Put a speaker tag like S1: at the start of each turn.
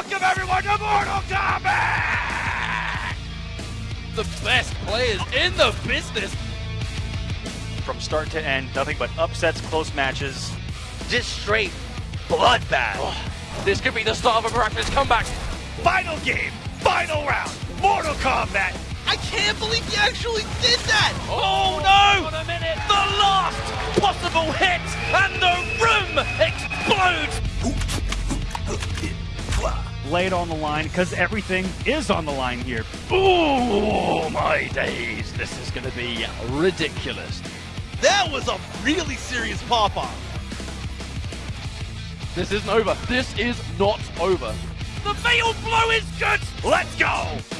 S1: Welcome everyone to Mortal Kombat!
S2: The best players in the business.
S3: From start to end, nothing but upsets, close matches.
S1: Just straight bloodbath.
S2: Oh, this could be the start of a miraculous comeback.
S1: Final game, final round, Mortal Kombat.
S4: I can't believe you actually did that!
S2: Oh, no! A minute. The last possible hit, and
S3: Lay it on the line because everything is on the line here.
S2: Oh my days! This is going to be ridiculous.
S4: That was a really serious pop off.
S2: This isn't over. This is not over.
S1: The fatal blow is good. Let's go.